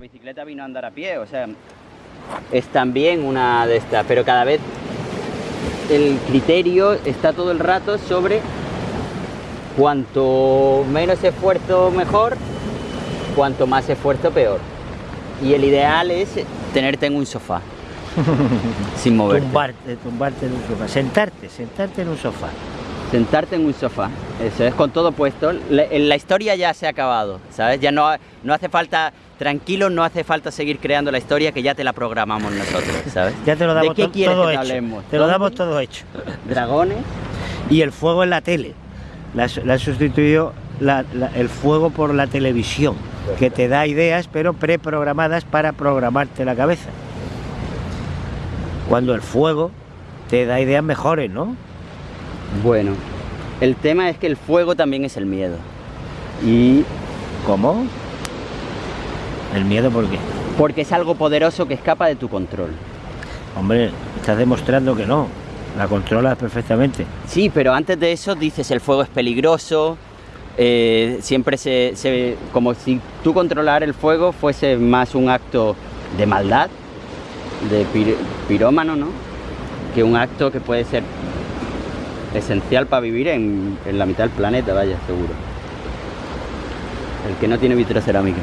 La bicicleta vino a andar a pie, o sea, es también una de estas, pero cada vez el criterio está todo el rato sobre cuanto menos esfuerzo mejor, cuanto más esfuerzo peor. Y el ideal es tenerte en un sofá, sin moverte. Tumbarte, tumbarte en un sofá. Sentarte, sentarte en un sofá. Sentarte en un sofá, eso es con todo puesto. La, la historia ya se ha acabado, ¿sabes? Ya no, no hace falta, tranquilo, no hace falta seguir creando la historia que ya te la programamos nosotros, ¿sabes? Ya te lo ¿De damos qué to- quieres todo que te hecho. hablemos? Te lo damos todo hecho. Dragones, Y el fuego en la tele. La, la la- la- el fuego por la televisión, que te da ideas, pero preprogramadas para programarte la cabeza. Cuando el fuego te da ideas mejores, ¿no? Bueno, el tema es que el fuego también es el miedo. Y ¿Cómo? ¿El miedo por qué? porque es algo poderoso que escapa de tu control. Hombre, estás demostrando que no. La controlas perfectamente. Sí, pero antes de eso dices el fuego es peligroso. eh, siempre se, se- como si tú controlar el fuego fuese más un acto de maldad, de pir- pirómano, ¿no? Que un acto que puede ser esencial para vivir en, en la mitad del planeta, vaya, seguro. El que no tiene vitrocerámica.